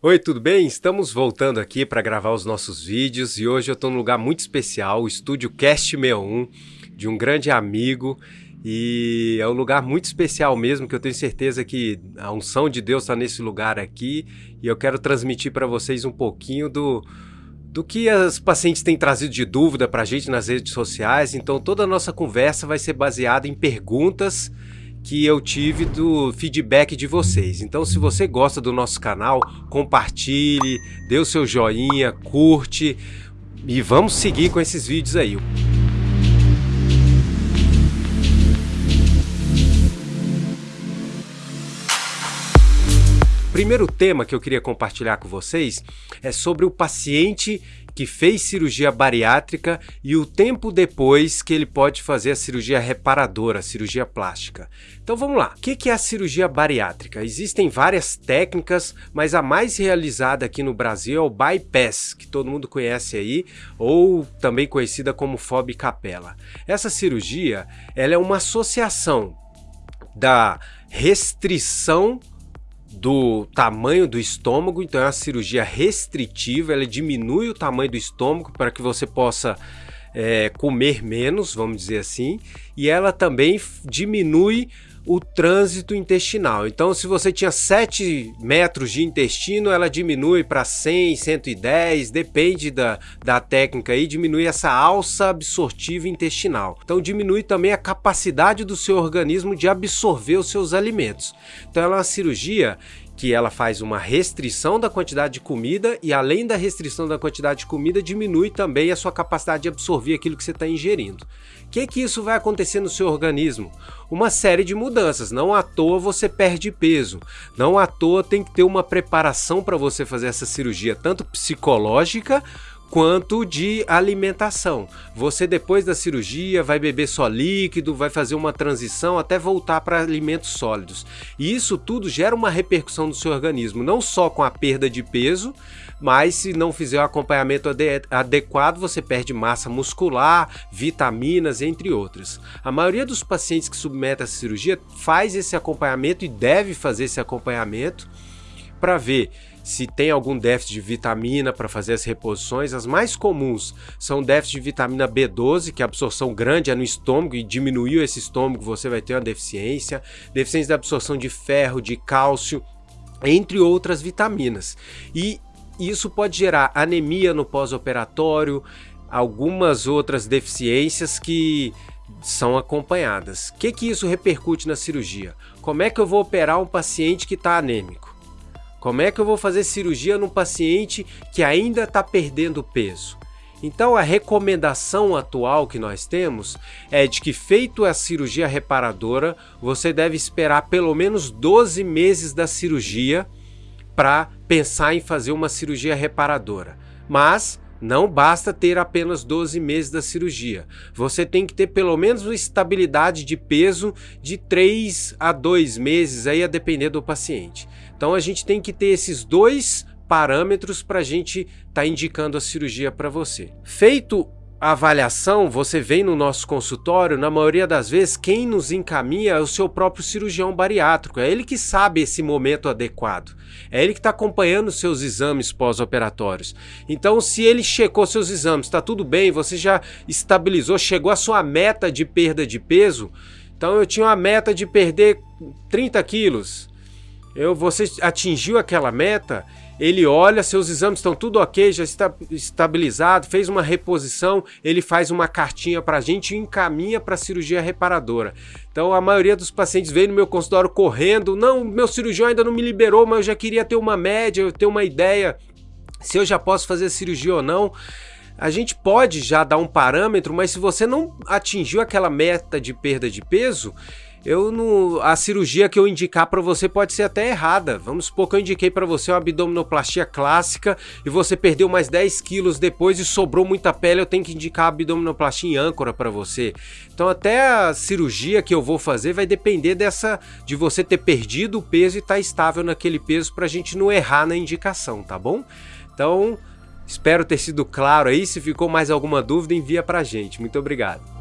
Oi, tudo bem? Estamos voltando aqui para gravar os nossos vídeos e hoje eu estou num lugar muito especial, o estúdio Cast 61, de um grande amigo e é um lugar muito especial mesmo, que eu tenho certeza que a unção de Deus está nesse lugar aqui e eu quero transmitir para vocês um pouquinho do, do que as pacientes têm trazido de dúvida para a gente nas redes sociais. Então toda a nossa conversa vai ser baseada em perguntas que eu tive do feedback de vocês. Então, se você gosta do nosso canal, compartilhe, dê o seu joinha, curte e vamos seguir com esses vídeos aí. primeiro tema que eu queria compartilhar com vocês é sobre o paciente que fez cirurgia bariátrica e o tempo depois que ele pode fazer a cirurgia reparadora, a cirurgia plástica. Então vamos lá, o que é a cirurgia bariátrica? Existem várias técnicas, mas a mais realizada aqui no Brasil é o bypass, que todo mundo conhece aí, ou também conhecida como FOB capela. Essa cirurgia ela é uma associação da restrição do tamanho do estômago, então é uma cirurgia restritiva, ela diminui o tamanho do estômago para que você possa é, comer menos, vamos dizer assim, e ela também diminui o trânsito intestinal. Então, se você tinha 7 metros de intestino, ela diminui para 100, 110, depende da, da técnica aí, diminui essa alça absortiva intestinal. Então, diminui também a capacidade do seu organismo de absorver os seus alimentos. Então, ela é uma cirurgia que ela faz uma restrição da quantidade de comida e além da restrição da quantidade de comida, diminui também a sua capacidade de absorver aquilo que você está ingerindo. O que, que isso vai acontecer no seu organismo? Uma série de mudanças, não à toa você perde peso, não à toa tem que ter uma preparação para você fazer essa cirurgia, tanto psicológica quanto de alimentação. Você depois da cirurgia vai beber só líquido, vai fazer uma transição até voltar para alimentos sólidos. E isso tudo gera uma repercussão no seu organismo, não só com a perda de peso, mas se não fizer o acompanhamento adequado, você perde massa muscular, vitaminas, entre outras. A maioria dos pacientes que submetem a cirurgia faz esse acompanhamento e deve fazer esse acompanhamento para ver se tem algum déficit de vitamina para fazer as reposições. As mais comuns são déficit de vitamina B12, que a absorção grande é no estômago e diminuiu esse estômago, você vai ter uma deficiência. Deficiência da absorção de ferro, de cálcio, entre outras vitaminas. E isso pode gerar anemia no pós-operatório, algumas outras deficiências que são acompanhadas. O que, que isso repercute na cirurgia? Como é que eu vou operar um paciente que está anêmico? Como é que eu vou fazer cirurgia num paciente que ainda está perdendo peso? Então a recomendação atual que nós temos é de que feito a cirurgia reparadora, você deve esperar pelo menos 12 meses da cirurgia para pensar em fazer uma cirurgia reparadora. Mas não basta ter apenas 12 meses da cirurgia. Você tem que ter pelo menos uma estabilidade de peso de 3 a 2 meses, aí a depender do paciente. Então a gente tem que ter esses dois parâmetros para a gente estar tá indicando a cirurgia para você. Feito a avaliação, você vem no nosso consultório, na maioria das vezes quem nos encaminha é o seu próprio cirurgião bariátrico, é ele que sabe esse momento adequado, é ele que está acompanhando seus exames pós-operatórios. Então se ele checou seus exames, está tudo bem, você já estabilizou, chegou à sua meta de perda de peso, então eu tinha uma meta de perder 30 quilos, eu, você atingiu aquela meta, ele olha, seus exames estão tudo ok, já está estabilizado, fez uma reposição, ele faz uma cartinha para a gente e encaminha para a cirurgia reparadora. Então a maioria dos pacientes vem no meu consultório correndo, não, meu cirurgião ainda não me liberou, mas eu já queria ter uma média, ter uma ideia se eu já posso fazer cirurgia ou não. A gente pode já dar um parâmetro, mas se você não atingiu aquela meta de perda de peso, eu não, a cirurgia que eu indicar para você pode ser até errada. Vamos supor que eu indiquei para você uma abdominoplastia clássica e você perdeu mais 10 quilos depois e sobrou muita pele, eu tenho que indicar a abdominoplastia em âncora para você. Então até a cirurgia que eu vou fazer vai depender dessa de você ter perdido o peso e estar tá estável naquele peso para a gente não errar na indicação, tá bom? Então espero ter sido claro aí. Se ficou mais alguma dúvida, envia para a gente. Muito obrigado.